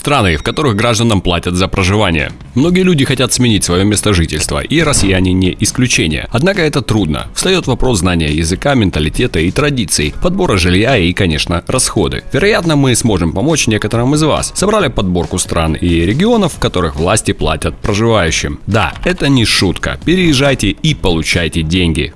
Страны, в которых гражданам платят за проживание. Многие люди хотят сменить свое место жительства, и россияне не исключение. Однако это трудно. Встает вопрос знания языка, менталитета и традиций, подбора жилья и, конечно, расходы. Вероятно, мы сможем помочь некоторым из вас. Собрали подборку стран и регионов, в которых власти платят проживающим. Да, это не шутка. Переезжайте и получайте деньги.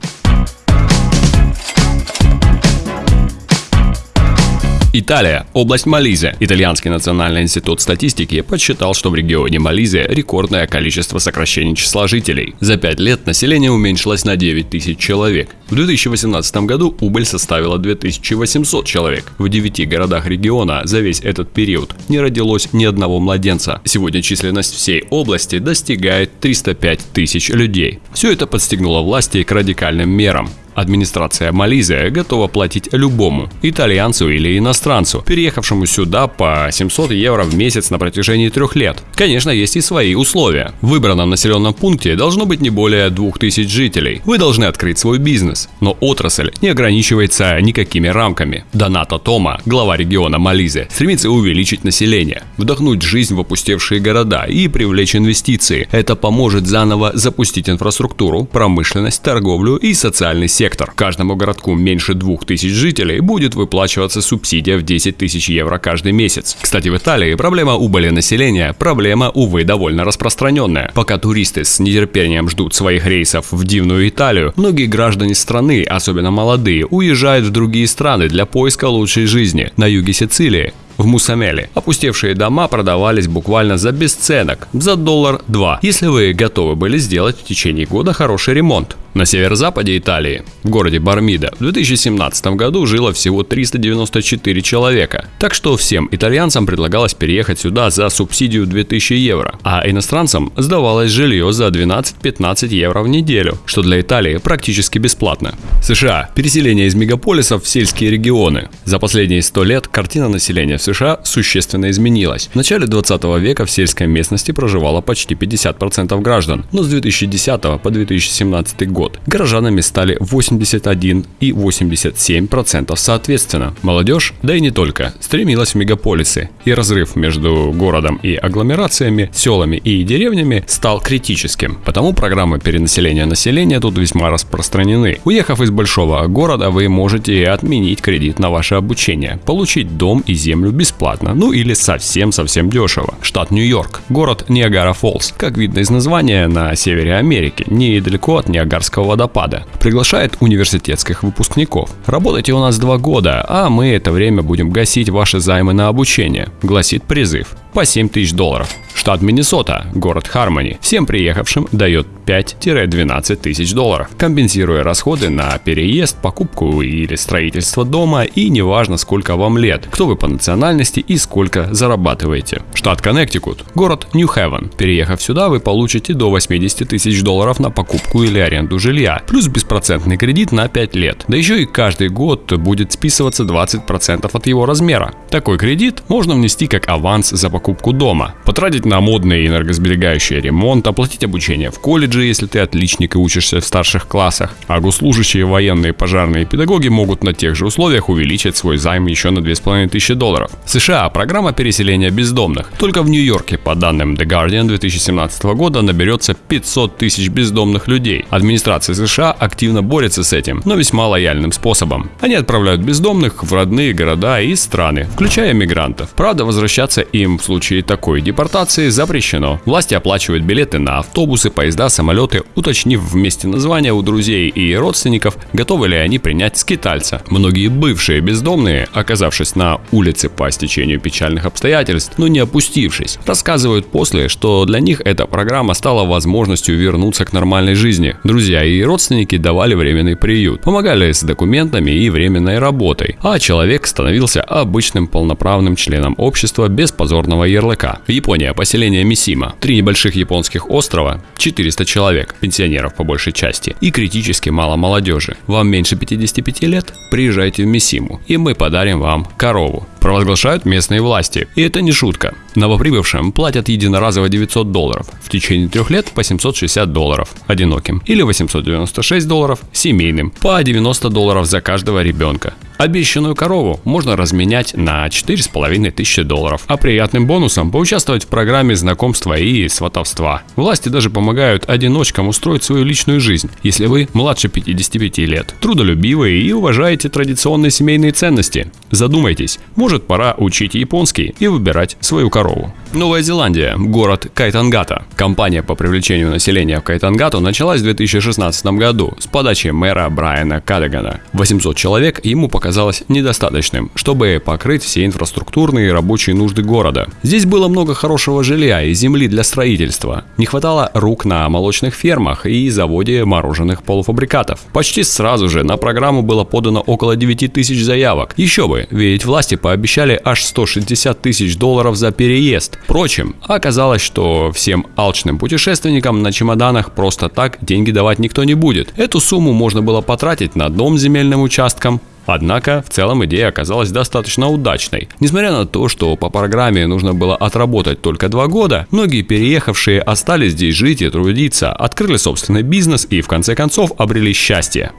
Италия, область Мализия. Итальянский национальный институт статистики подсчитал, что в регионе Мализия рекордное количество сокращений числа жителей. За 5 лет население уменьшилось на 9 тысяч человек. В 2018 году убыль составила 2800 человек. В 9 городах региона за весь этот период не родилось ни одного младенца. Сегодня численность всей области достигает 305 тысяч людей. Все это подстегнуло власти к радикальным мерам. Администрация Малайзии готова платить любому, итальянцу или иностранцу, переехавшему сюда по 700 евро в месяц на протяжении трех лет. Конечно, есть и свои условия. В выбранном населенном пункте должно быть не более 2000 жителей. Вы должны открыть свой бизнес, но отрасль не ограничивается никакими рамками. Доната Тома, глава региона Малайзия, стремится увеличить население, вдохнуть жизнь в опустевшие города и привлечь инвестиции. Это поможет заново запустить инфраструктуру, промышленность, торговлю и социальный сектор сектор. Каждому городку меньше 2000 жителей будет выплачиваться субсидия в 10 тысяч евро каждый месяц. Кстати, в Италии проблема убыли населения – проблема, увы, довольно распространенная. Пока туристы с нетерпением ждут своих рейсов в дивную Италию, многие граждане страны, особенно молодые, уезжают в другие страны для поиска лучшей жизни. На юге Сицилии в Мусамеле. Опустевшие дома продавались буквально за бесценок, за доллар-два, если вы готовы были сделать в течение года хороший ремонт. На северо-западе Италии, в городе Бармида, в 2017 году жило всего 394 человека. Так что всем итальянцам предлагалось переехать сюда за субсидию 2000 евро, а иностранцам сдавалось жилье за 12-15 евро в неделю, что для Италии практически бесплатно. США. Переселение из мегаполисов в сельские регионы. За последние 100 лет картина населения в США существенно изменилась. В начале 20 века в сельской местности проживало почти 50% граждан, но с 2010 по 2017 год год. Горожанами стали 81 и 87% соответственно. Молодежь, да и не только, стремилась в мегаполисы, и разрыв между городом и агломерациями, селами и деревнями стал критическим. Потому программы переселения населения тут весьма распространены. Уехав из большого города, вы можете отменить кредит на ваше обучение, получить дом и землю бесплатно, ну или совсем-совсем дешево. Штат Нью-Йорк, город Ниагара-Фоллс, как видно из названия, на севере Америки, недалеко от Ниагарского Ниагарского водопада. Приглашает университетских выпускников. Работайте у нас два года, а мы это время будем гасить ваши займы на обучение, гласит призыв по 7 тысяч долларов. Штат Миннесота, город Хармони, всем приехавшим дает 5-12 тысяч долларов, компенсируя расходы на переезд, покупку или строительство дома и неважно сколько вам лет, кто вы по национальности и сколько зарабатываете. Штат Коннектикут, город Нью-Хевен. Переехав сюда, вы получите до 80 тысяч долларов на покупку или аренду жилья, плюс беспроцентный кредит на 5 лет. Да еще и каждый год будет списываться 20% от его размера. Такой кредит можно внести как аванс за покупку дома, потратить на модный энергосберегающий ремонт, оплатить обучение в колледже, если ты отличник и учишься в старших классах. А госслужащие, военные, пожарные педагоги могут на тех же условиях увеличить свой займ еще на 2500 долларов. США – программа переселения бездомных. Только в Нью-Йорке, по данным The Guardian 2017 года, наберется 500 тысяч бездомных людей. Администрация США активно борется с этим, но весьма лояльным способом. Они отправляют бездомных в родные города и страны, включая мигрантов. Правда, возвращаться им в случае такой депортации запрещено. Власти оплачивают билеты на автобусы, поезда, самолеты, уточнив вместе названия у друзей и родственников, готовы ли они принять скитальца. Многие бывшие бездомные, оказавшись на улице по стечению печальных обстоятельств, но не опустившись, рассказывают после, что для них эта программа стала возможностью вернуться к нормальной жизни. Друзья и родственники давали временный приют, помогали с документами и временной работой, а человек становился обычным полноправным членом общества без позорного ярлыка. Япония, поселение Мисима. Три небольших японских острова, 400 человек, пенсионеров по большей части, и критически мало молодежи. Вам меньше 55 лет? Приезжайте в Мисиму, и мы подарим вам корову. Провозглашают местные власти. И это не шутка. Новоприбывшим платят единоразово 900 долларов, в течение трех лет по 760 долларов одиноким или 896 долларов семейным, по 90 долларов за каждого ребенка. Обещанную корову можно разменять на 4,5 тысячи долларов, а приятным бонусом поучаствовать в программе знакомства и сватовства. Власти даже помогают одиночкам устроить свою личную жизнь, если вы младше 55 лет, трудолюбивые и уважаете традиционные семейные ценности. Задумайтесь, может пора учить японский и выбирать свою корову. Новая Зеландия, город Кайтангата. Компания по привлечению населения в Кайтангату началась в 2016 году с подачи мэра Брайана Кадагана. 800 человек ему показалось недостаточным, чтобы покрыть все инфраструктурные и рабочие нужды города. Здесь было много хорошего жилья и земли для строительства. Не хватало рук на молочных фермах и заводе мороженых полуфабрикатов. Почти сразу же на программу было подано около 9 тысяч заявок. Еще бы, ведь власти пообещали аж 160 тысяч долларов за переезд. Впрочем, оказалось, что всем алчным путешественникам на чемоданах просто так деньги давать никто не будет. Эту сумму можно было потратить на дом земельным участком, Однако, в целом идея оказалась достаточно удачной. Несмотря на то, что по программе нужно было отработать только два года, многие переехавшие остались здесь жить и трудиться, открыли собственный бизнес и в конце концов обрели счастье.